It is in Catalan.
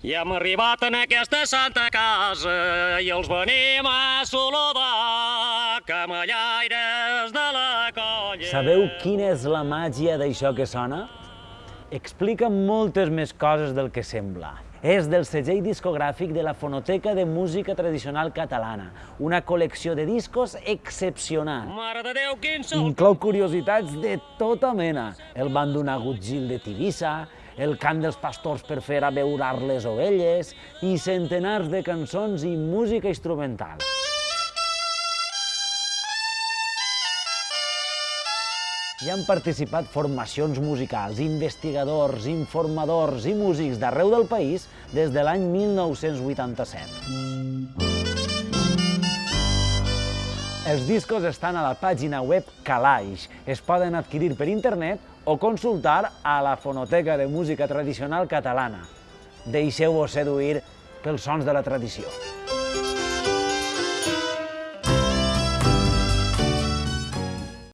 I hem arribat en aquesta santa casa i els venim a saludar, camellaires de la colla. Sabeu quina és la màgia d'això que sona? Explica moltes més coses del que sembla. És del segell discogràfic de la Fonoteca de Música Tradicional Catalana, una col·lecció de discos excepcional. Mare de Déu, quin sol! Inclou curiositats de tota mena. El bandonagut Gil de Tivissa, el cant dels pastors per fer abeurar les ovelles i centenars de cançons i música instrumental. Hi han participat formacions musicals, investigadors, informadors i músics d'arreu del país des de l'any 1987. Els discos estan a la pàgina web Calaix. Es poden adquirir per internet o consultar a la Fonoteca de Música Tradicional Catalana. Deixeu-vos seduir pels sons de la tradició.